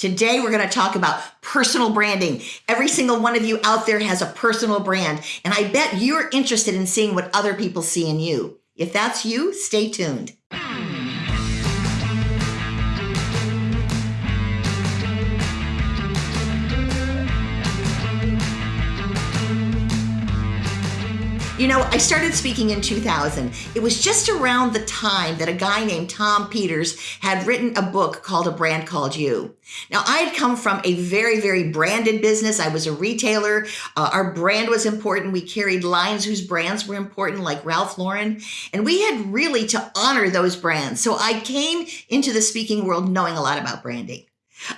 Today, we're going to talk about personal branding. Every single one of you out there has a personal brand, and I bet you're interested in seeing what other people see in you. If that's you, stay tuned. You know, I started speaking in 2000. It was just around the time that a guy named Tom Peters had written a book called A Brand Called You. Now, I had come from a very, very branded business. I was a retailer. Uh, our brand was important. We carried lines whose brands were important, like Ralph Lauren. And we had really to honor those brands. So I came into the speaking world knowing a lot about branding.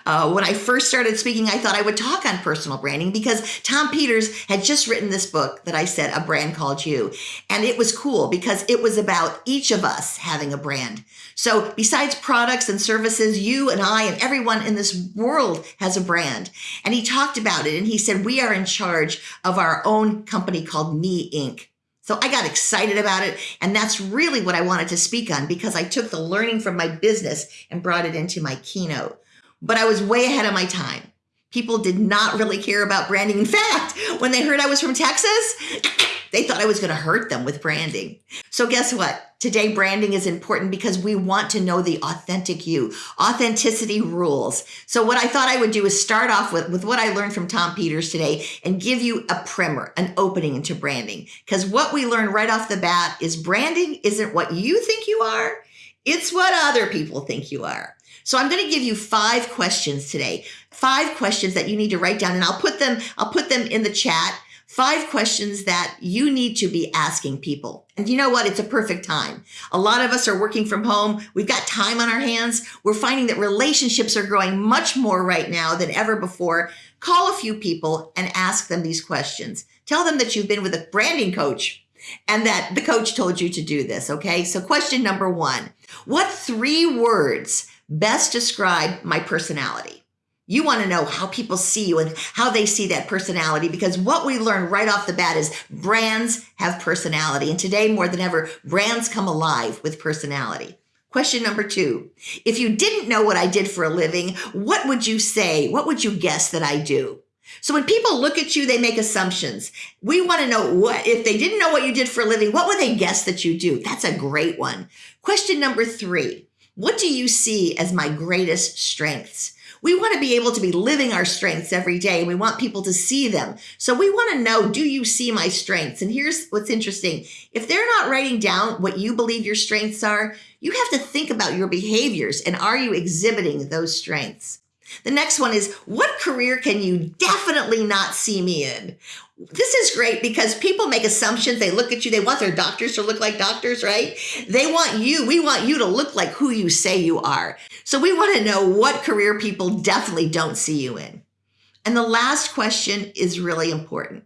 Uh, when I first started speaking, I thought I would talk on personal branding because Tom Peters had just written this book that I said, A Brand Called You. And it was cool because it was about each of us having a brand. So besides products and services, you and I and everyone in this world has a brand. And he talked about it and he said, We are in charge of our own company called Me Inc. So I got excited about it. And that's really what I wanted to speak on because I took the learning from my business and brought it into my keynote but I was way ahead of my time. People did not really care about branding. In fact, when they heard I was from Texas, they thought I was going to hurt them with branding. So, guess what? Today, branding is important because we want to know the authentic you. Authenticity rules. So, what I thought I would do is start off with, with what I learned from Tom Peters today and give you a primer, an opening into branding. Because what we learn right off the bat is branding isn't what you think you are, it's what other people think you are. So I'm going to give you five questions today. Five questions that you need to write down and I'll put them I'll put them in the chat. Five questions that you need to be asking people. And you know what? It's a perfect time. A lot of us are working from home. We've got time on our hands. We're finding that relationships are growing much more right now than ever before. Call a few people and ask them these questions. Tell them that you've been with a branding coach and that the coach told you to do this. Okay. So question number one, what three words best describe my personality. You want to know how people see you and how they see that personality because what we learn right off the bat is brands have personality. And today, more than ever, brands come alive with personality. Question number two If you didn't know what I did for a living, what would you say? What would you guess that I do? So when people look at you, they make assumptions. We want to know what, if they didn't know what you did for a living, what would they guess that you do? That's a great one. Question number three what do you see as my greatest strengths? We want to be able to be living our strengths every day. We want people to see them. So we want to know, do you see my strengths? And here's what's interesting. If they're not writing down what you believe your strengths are, you have to think about your behaviors and are you exhibiting those strengths? The next one is what career can you definitely not see me in? This is great because people make assumptions. They look at you, they want their doctors to look like doctors, right? They want you, we want you to look like who you say you are. So we want to know what career people definitely don't see you in. And the last question is really important.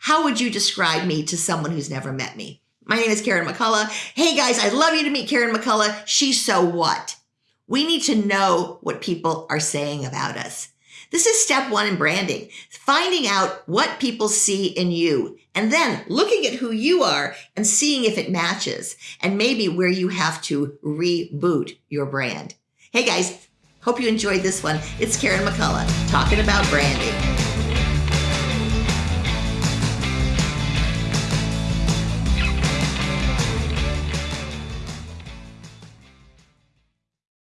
How would you describe me to someone who's never met me? My name is Karen McCullough. Hey guys, I'd love you to meet Karen McCullough. She's so what? We need to know what people are saying about us. This is step one in branding, finding out what people see in you and then looking at who you are and seeing if it matches and maybe where you have to reboot your brand. Hey guys, hope you enjoyed this one. It's Karen McCullough talking about branding.